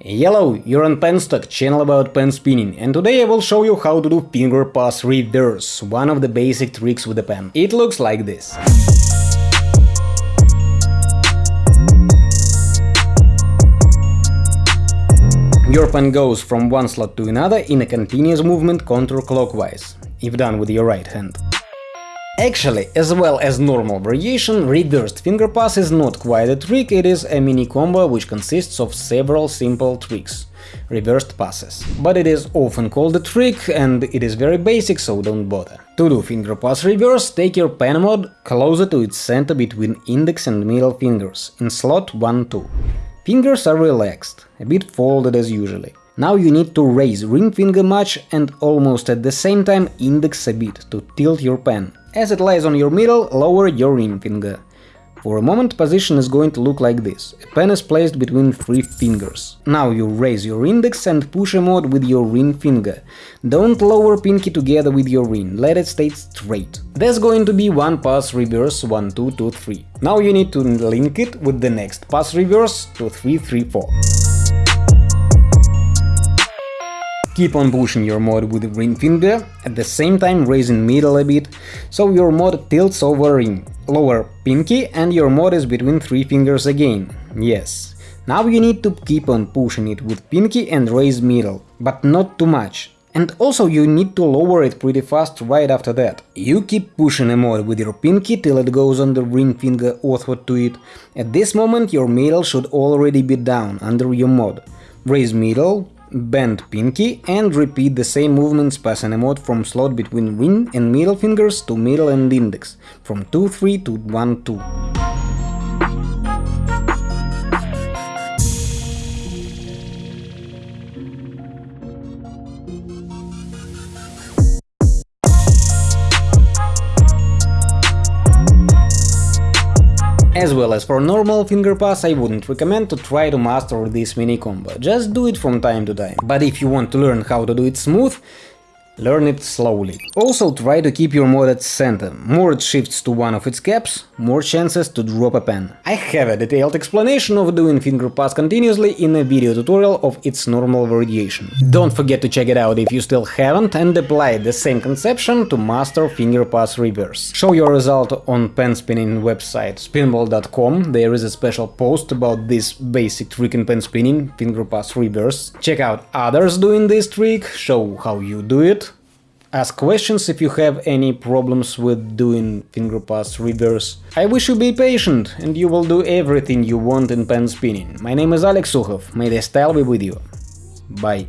Hello, you're on Penstock, channel about pen spinning, and today I will show you how to do finger pass reverse, one of the basic tricks with the pen. It looks like this. Your pen goes from one slot to another in a continuous movement counterclockwise, if done with your right hand. Actually, as well as normal variation, reversed finger pass is not quite a trick, it is a mini combo which consists of several simple tricks, reversed passes. But it is often called a trick and it is very basic, so don't bother. To do finger pass reverse, take your pen mod closer to its center between index and middle fingers, in slot 1-2. Fingers are relaxed, a bit folded as usually. Now you need to raise ring finger much and almost at the same time index a bit to tilt your pen. As it lies on your middle, lower your ring finger. For a moment position is going to look like this. A pen is placed between three fingers. Now you raise your index and push a mod with your ring finger. Don't lower pinky together with your ring, let it stay straight. There's going to be one pass reverse 1 2 2 3. Now you need to link it with the next pass reverse to 3 3 4. Keep on pushing your mod with ring finger, at the same time raising middle a bit, so your mod tilts over ring. Lower pinky and your mod is between three fingers again. Yes. Now you need to keep on pushing it with pinky and raise middle, but not too much. And also you need to lower it pretty fast right after that. You keep pushing a mod with your pinky till it goes on the ring finger orthward to it. At this moment your middle should already be down under your mod. Raise middle, bend pinky and repeat the same movements passing a mod from slot between ring and middle fingers to middle and index, from 2-3 to 1-2. As well as for normal finger pass, I wouldn't recommend to try to master this mini combo, just do it from time to time. But if you want to learn how to do it smooth, Learn it slowly. Also try to keep your mod at center, more it shifts to one of its caps, more chances to drop a pen. I have a detailed explanation of doing finger pass continuously in a video tutorial of its normal variation. Don't forget to check it out if you still haven't and apply the same conception to master finger pass reverse. Show your result on pen spinning website spinball.com, there is a special post about this basic trick in pen spinning, finger pass reverse. Check out others doing this trick, show how you do it, ask questions if you have any problems with doing finger pass reverse. I wish you be patient and you will do everything you want in pen spinning. My name is Alex Sukhov, may the style be with you. Bye.